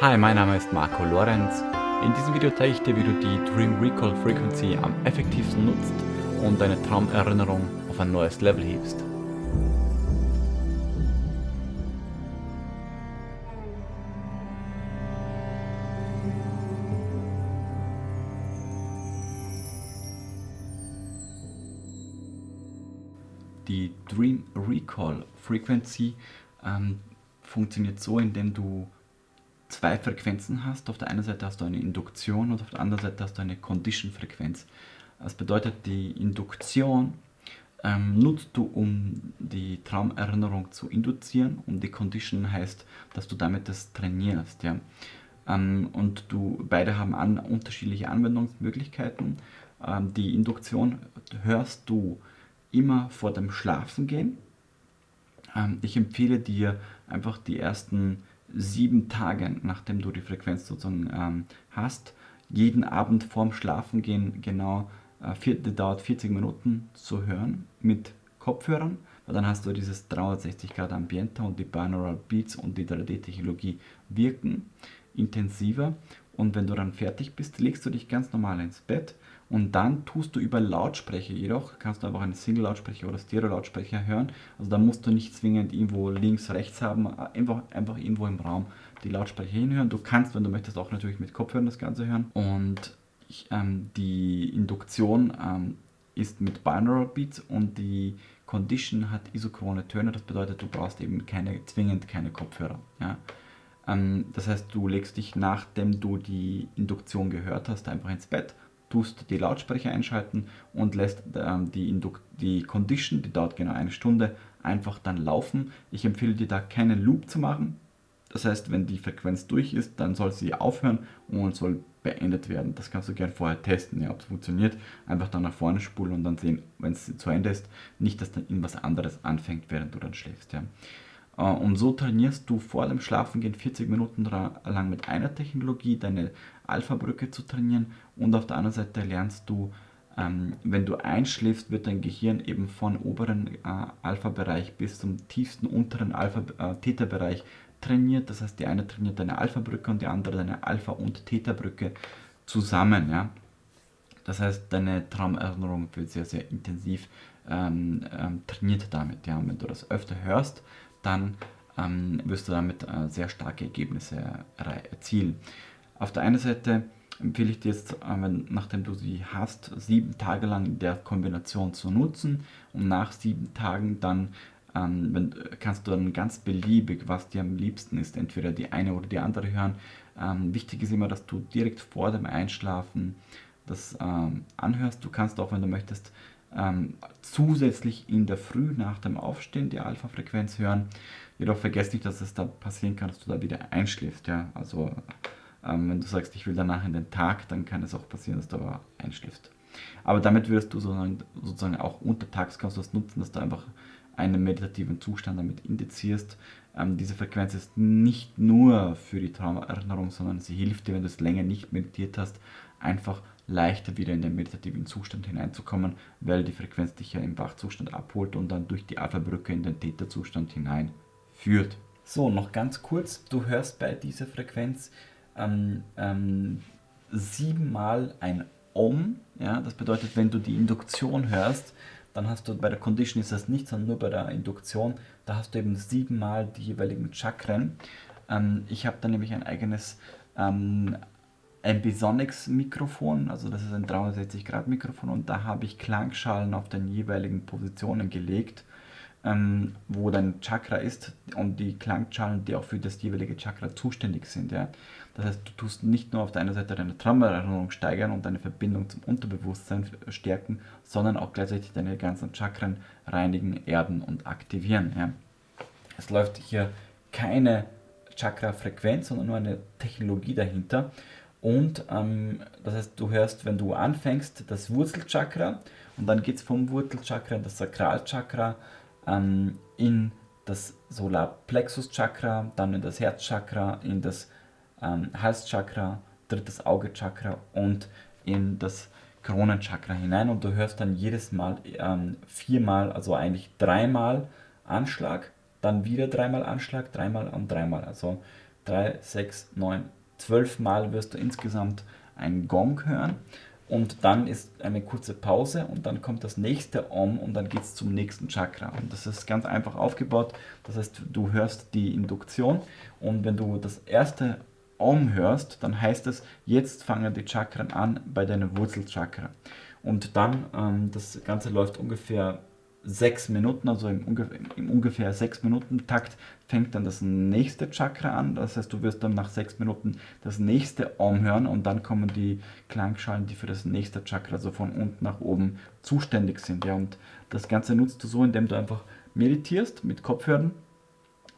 Hi, mein Name ist Marco Lorenz. In diesem Video zeige ich dir, wie du die Dream Recall Frequency am effektivsten nutzt und deine Traumerinnerung auf ein neues Level hebst. Die Dream Recall Frequency ähm, funktioniert so, indem du zwei Frequenzen hast. Auf der einen Seite hast du eine Induktion und auf der anderen Seite hast du eine Condition-Frequenz. Das bedeutet, die Induktion ähm, nutzt du, um die Traumerinnerung zu induzieren und die Condition heißt, dass du damit das trainierst. Ja? Ähm, und du beide haben an, unterschiedliche Anwendungsmöglichkeiten. Ähm, die Induktion hörst du immer vor dem Schlafengehen. Ähm, ich empfehle dir einfach die ersten sieben Tage, nachdem du die Frequenz sozusagen ähm, hast, jeden Abend vorm Schlafengehen genau, äh, vier, dauert 40 Minuten zu hören mit Kopfhörern, weil dann hast du dieses 360 Grad Ambiente und die Binaural Beats und die 3D-Technologie wirken intensiver. Und wenn du dann fertig bist, legst du dich ganz normal ins Bett und dann tust du über Lautsprecher jedoch, kannst du einfach einen Single-Lautsprecher oder Stereo-Lautsprecher hören. Also da musst du nicht zwingend irgendwo links, rechts haben, einfach, einfach irgendwo im Raum die Lautsprecher hinhören. Du kannst, wenn du möchtest, auch natürlich mit Kopfhörern das Ganze hören. Und ich, ähm, die Induktion ähm, ist mit Binaural Beats und die Condition hat isochrone Töne. Das bedeutet, du brauchst eben keine, zwingend keine Kopfhörer. Ja. Ähm, das heißt, du legst dich, nachdem du die Induktion gehört hast, einfach ins Bett tust die Lautsprecher einschalten und lässt ähm, die, die Condition, die dauert genau eine Stunde, einfach dann laufen. Ich empfehle dir da keinen Loop zu machen. Das heißt, wenn die Frequenz durch ist, dann soll sie aufhören und soll beendet werden. Das kannst du gerne vorher testen, ja, ob es funktioniert. Einfach dann nach vorne spulen und dann sehen, wenn es zu Ende ist, nicht, dass dann irgendwas anderes anfängt, während du dann schläfst. Ja. Äh, und so trainierst du vor dem Schlafengehen 40 Minuten lang mit einer Technologie deine Alpha-Brücke zu trainieren und auf der anderen Seite lernst du, ähm, wenn du einschläfst, wird dein Gehirn eben von oberen äh, Alpha-Bereich bis zum tiefsten unteren Alpha-Theta-Bereich äh, trainiert. Das heißt, die eine trainiert deine Alpha-Brücke und die andere deine Alpha- und Theta-Brücke zusammen. Ja? Das heißt, deine Traumerinnerung wird sehr, sehr intensiv ähm, ähm, trainiert damit. Ja? Und wenn du das öfter hörst, dann ähm, wirst du damit äh, sehr starke Ergebnisse erzielen. Auf der einen Seite empfehle ich dir jetzt, äh, wenn, nachdem du sie hast, sieben Tage lang in der Kombination zu nutzen und nach sieben Tagen dann ähm, wenn, kannst du dann ganz beliebig, was dir am liebsten ist, entweder die eine oder die andere hören. Ähm, wichtig ist immer, dass du direkt vor dem Einschlafen das ähm, anhörst. Du kannst auch, wenn du möchtest, ähm, zusätzlich in der Früh nach dem Aufstehen die Alpha-Frequenz hören. Jedoch vergesst nicht, dass es da passieren kann, dass du da wieder einschläfst. Ja? Also ähm, wenn du sagst, ich will danach in den Tag, dann kann es auch passieren, dass du aber einschläfst. Aber damit wirst du sozusagen, sozusagen auch untertags kannst du das nutzen, dass du einfach einen meditativen Zustand damit indizierst. Ähm, diese Frequenz ist nicht nur für die Traumerinnerung, sondern sie hilft dir, wenn du es länger nicht meditiert hast, einfach leichter wieder in den meditativen Zustand hineinzukommen, weil die Frequenz dich ja im Wachzustand abholt und dann durch die Alpha-Brücke in den Theta-Zustand hineinführt. So, noch ganz kurz, du hörst bei dieser Frequenz ähm, ähm, siebenmal ein Om, ja, das bedeutet, wenn du die Induktion hörst, dann hast du bei der Condition ist das nicht, sondern nur bei der Induktion, da hast du eben siebenmal die jeweiligen Chakren. Ähm, ich habe da nämlich ein eigenes ähm, Ambisonics Mikrofon, also das ist ein 360 Grad Mikrofon und da habe ich Klangschalen auf den jeweiligen Positionen gelegt, ähm, wo dein Chakra ist und die Klangschalen, die auch für das jeweilige Chakra zuständig sind. Ja. Das heißt, du tust nicht nur auf der einen Seite deine Traumerinnerung steigern und deine Verbindung zum Unterbewusstsein stärken, sondern auch gleichzeitig deine ganzen Chakren reinigen, erden und aktivieren. Ja. Es läuft hier keine Chakra-Frequenz, sondern nur eine Technologie dahinter und ähm, das heißt, du hörst, wenn du anfängst, das Wurzelchakra und dann geht es vom Wurzelchakra in das Sakralchakra, ähm, in das Solarplexuschakra, dann in das Herzchakra, in das ähm, Halschakra, drittes Augechakra und in das Kronenchakra hinein und du hörst dann jedes Mal ähm, viermal, also eigentlich dreimal Anschlag, dann wieder dreimal Anschlag, dreimal und dreimal. Also 3, 6, 9, 12 Mal wirst du insgesamt einen Gong hören und dann ist eine kurze Pause und dann kommt das nächste Om und dann geht es zum nächsten Chakra. Und das ist ganz einfach aufgebaut. Das heißt, du hörst die Induktion und wenn du das erste Om hörst, dann heißt es, jetzt fangen die Chakren an bei deinem Wurzelchakra. Und dann, ähm, das Ganze läuft ungefähr sechs Minuten, also im, ungefähr, im ungefähr sechs Minuten Takt fängt dann das nächste Chakra an. Das heißt, du wirst dann nach sechs Minuten das nächste Om hören und dann kommen die Klangschalen, die für das nächste Chakra, also von unten nach oben zuständig sind. Ja, und das Ganze nutzt du so, indem du einfach meditierst mit Kopfhörern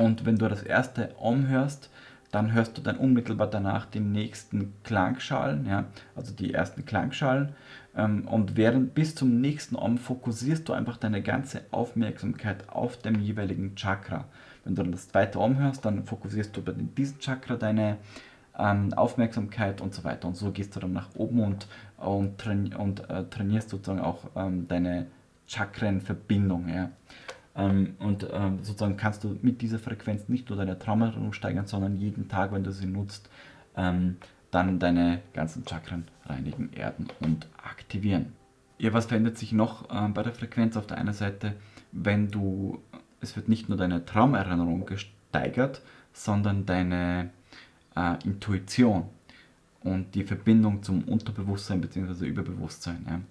und wenn du das erste Om hörst, dann hörst du dann unmittelbar danach die nächsten Klangschalen, ja, also die ersten Klangschalen. Ähm, und während bis zum nächsten Om fokussierst du einfach deine ganze Aufmerksamkeit auf dem jeweiligen Chakra. Wenn du dann das zweite Om hörst, dann fokussierst du bei diesem Chakra deine ähm, Aufmerksamkeit und so weiter. Und so gehst du dann nach oben und, und, train und äh, trainierst sozusagen auch ähm, deine Chakrenverbindung. Ja. Ähm, und ähm, sozusagen kannst du mit dieser Frequenz nicht nur deine Traumerung steigern, sondern jeden Tag, wenn du sie nutzt, ähm, dann deine ganzen Chakren reinigen, erden und aktivieren. Ja, was verändert sich noch äh, bei der Frequenz? Auf der einen Seite, wenn du, es wird nicht nur deine Traumerinnerung gesteigert, sondern deine äh, Intuition und die Verbindung zum Unterbewusstsein bzw. Überbewusstsein.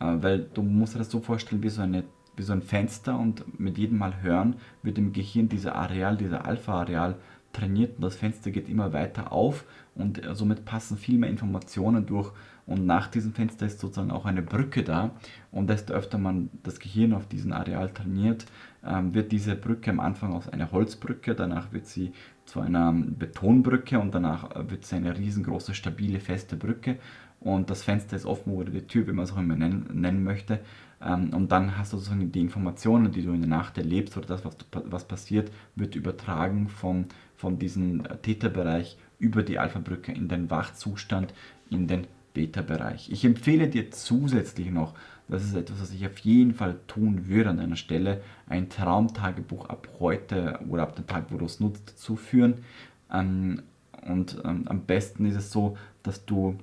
Ja? Äh, weil du musst dir das so vorstellen wie so eine wie so ein Fenster und mit jedem Mal hören wird im Gehirn dieser Areal, dieser Alpha-Areal trainiert und das Fenster geht immer weiter auf und somit passen viel mehr Informationen durch. Und nach diesem Fenster ist sozusagen auch eine Brücke da. Und desto öfter man das Gehirn auf diesem Areal trainiert, ähm, wird diese Brücke am Anfang aus einer Holzbrücke, danach wird sie zu einer Betonbrücke und danach wird sie eine riesengroße, stabile, feste Brücke. Und das Fenster ist offen oder die Tür, wie man es auch immer nennen, nennen möchte. Ähm, und dann hast du sozusagen die Informationen, die du in der Nacht erlebst oder das, was, was passiert, wird übertragen von, von diesem Theta-Bereich über die Alpha-Brücke in den Wachzustand, in den Beta-Bereich. Ich empfehle dir zusätzlich noch, das ist etwas, was ich auf jeden Fall tun würde an einer Stelle, ein Traumtagebuch ab heute oder ab dem Tag, wo du es nutzt, zu führen. Ähm, und ähm, am besten ist es so, dass du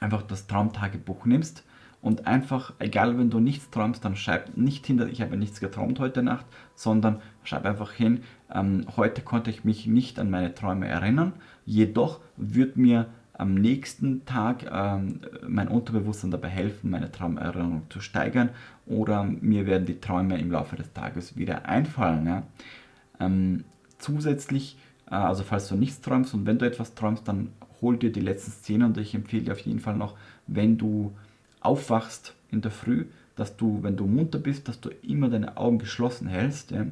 einfach das Traumtagebuch nimmst und einfach, egal wenn du nichts träumst, dann schreib nicht hinter, ich habe nichts geträumt heute Nacht, sondern schreib einfach hin, ähm, heute konnte ich mich nicht an meine Träume erinnern, jedoch wird mir am nächsten Tag ähm, mein Unterbewusstsein dabei helfen, meine Traumerinnerung zu steigern oder mir werden die Träume im Laufe des Tages wieder einfallen. Ja? Ähm, zusätzlich, äh, also falls du nichts träumst und wenn du etwas träumst, dann hol dir die letzten Szenen und ich empfehle dir auf jeden Fall noch, wenn du aufwachst in der Früh, dass du, wenn du munter bist, dass du immer deine Augen geschlossen hältst ja,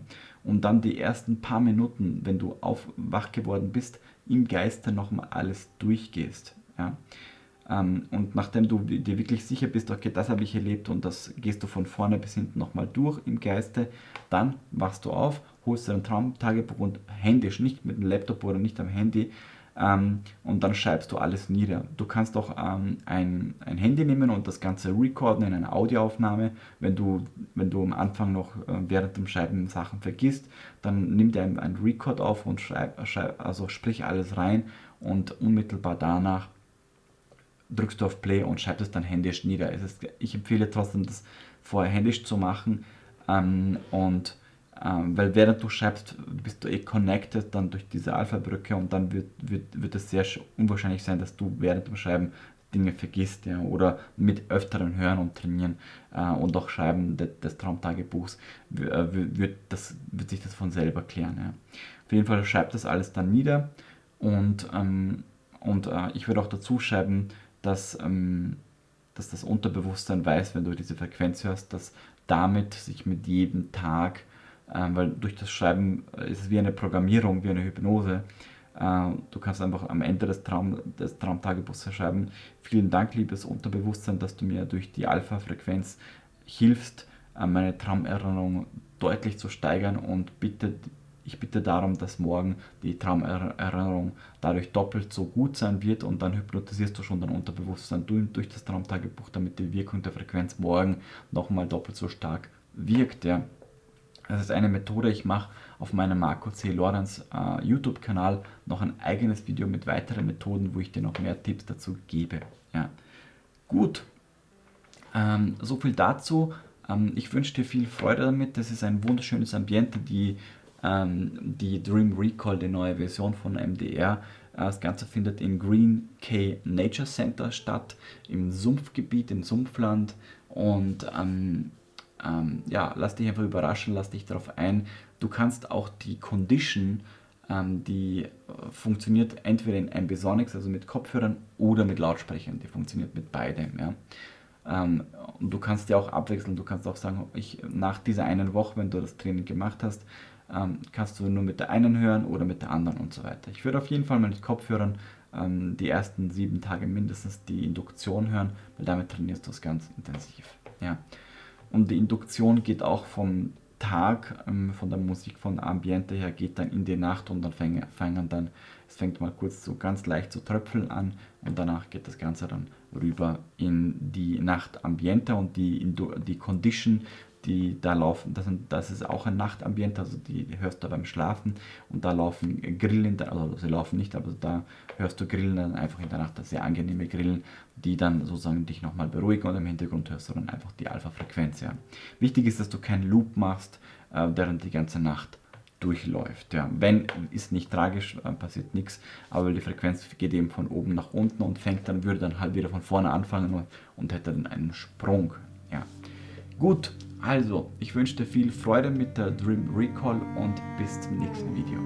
und dann die ersten paar Minuten, wenn du aufwach geworden bist, im Geiste nochmal alles durchgehst. Ja. Ähm, und nachdem du dir wirklich sicher bist, okay, das habe ich erlebt und das gehst du von vorne bis hinten nochmal durch im Geiste, dann wachst du auf, holst dein Traumtagebuch und händisch, nicht mit dem Laptop oder nicht am Handy, und dann schreibst du alles nieder. Du kannst auch ähm, ein, ein Handy nehmen und das Ganze recorden in einer Audioaufnahme. Wenn du, wenn du am Anfang noch äh, während dem Schreiben Sachen vergisst, dann nimm dir ein, ein Record auf und schreib, schreib, also sprich alles rein und unmittelbar danach drückst du auf Play und schreibst es dann händisch nieder. Ist, ich empfehle trotzdem, das vorher händisch zu machen ähm, und ähm, weil während du schreibst, bist du eh connected dann durch diese Alpha-Brücke und dann wird, wird, wird es sehr unwahrscheinlich sein, dass du während dem Schreiben Dinge vergisst ja, oder mit öfteren Hören und Trainieren äh, und auch Schreiben de, des Traumtagebuchs äh, wird, das, wird sich das von selber klären. Ja. Auf jeden Fall schreib das alles dann nieder und, ähm, und äh, ich würde auch dazu schreiben, dass, ähm, dass das Unterbewusstsein weiß, wenn du diese Frequenz hörst, dass damit sich mit jedem Tag weil durch das Schreiben äh, ist es wie eine Programmierung, wie eine Hypnose. Äh, du kannst einfach am Ende des, Traum, des Traumtagebuchs schreiben, vielen Dank, liebes Unterbewusstsein, dass du mir durch die Alpha-Frequenz hilfst, äh, meine Traumerinnerung deutlich zu steigern und bitte, ich bitte darum, dass morgen die Traumerinnerung dadurch doppelt so gut sein wird und dann hypnotisierst du schon dein Unterbewusstsein durch das Traumtagebuch, damit die Wirkung der Frequenz morgen nochmal doppelt so stark wirkt. Ja. Das ist eine Methode, ich mache auf meinem Marco C. Lorenz äh, YouTube-Kanal noch ein eigenes Video mit weiteren Methoden, wo ich dir noch mehr Tipps dazu gebe. Ja. Gut, ähm, so viel dazu. Ähm, ich wünsche dir viel Freude damit. Das ist ein wunderschönes Ambiente, die, ähm, die Dream Recall, die neue Version von MDR. Äh, das Ganze findet im Green K Nature Center statt, im Sumpfgebiet, im Sumpfland. Und ähm, ähm, ja, lass dich einfach überraschen, lass dich darauf ein. Du kannst auch die Condition, ähm, die äh, funktioniert entweder in Ambisonics, also mit Kopfhörern, oder mit Lautsprechern. Die funktioniert mit beidem. Ja. Ähm, und du kannst ja auch abwechseln. Du kannst auch sagen, ich, nach dieser einen Woche, wenn du das Training gemacht hast, ähm, kannst du nur mit der einen hören oder mit der anderen und so weiter. Ich würde auf jeden Fall mal mit Kopfhörern ähm, die ersten sieben Tage mindestens die Induktion hören, weil damit trainierst du es ganz intensiv. Ja. Und die Induktion geht auch vom Tag, ähm, von der Musik, von Ambiente her, geht dann in die Nacht und dann fangen, fangen dann, es fängt mal kurz so ganz leicht zu tröpfeln an und danach geht das Ganze dann rüber in die Nachtambiente und die, die Condition die da laufen, das, sind, das ist auch ein Nachtambiente, also die, die, hörst du beim Schlafen und da laufen Grillen, also sie laufen nicht, aber da hörst du Grillen dann einfach in der Nacht, das sehr angenehme Grillen, die dann sozusagen dich nochmal beruhigen und im Hintergrund hörst du dann einfach die Alpha-Frequenz. Ja. Wichtig ist, dass du keinen Loop machst, äh, während die ganze Nacht durchläuft. Ja. Wenn, ist nicht tragisch, äh, passiert nichts, aber die Frequenz geht eben von oben nach unten und fängt dann, würde dann halt wieder von vorne anfangen und, und hätte dann einen Sprung. Ja. Gut, also, ich wünsche dir viel Freude mit der Dream Recall und bis zum nächsten Video.